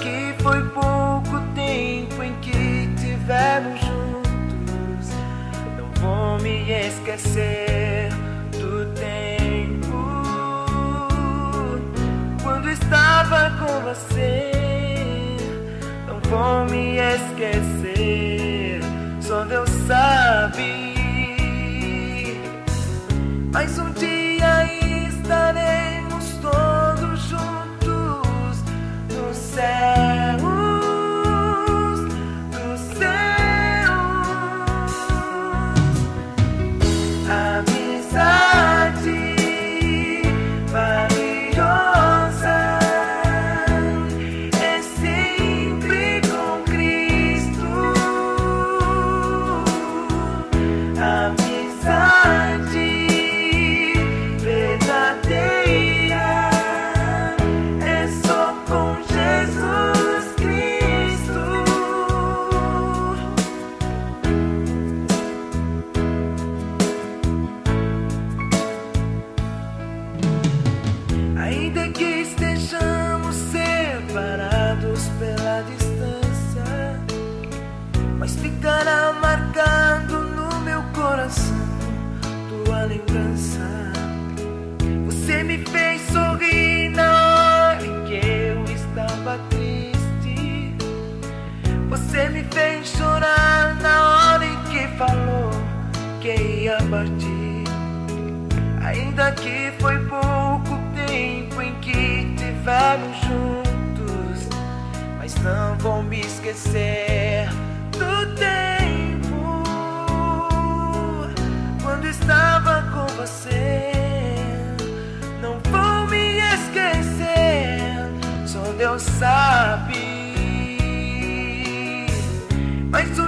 Que foi pouco tempo em que tivemos juntos, não vou me esquecer do tempo quando estava com você. Não vou me esquecer, só Deus sabe. Mas um dia pela distância, mas ficará marcado no meu coração tua lembrança. Você me fez sorrir na hora que eu estava triste. Você me fez chorar na hora em que falou que ia partir. Ainda que foi pouco esquecer do tempo quando estava com você. Não vou me esquecer, só Deus sabe. Mas o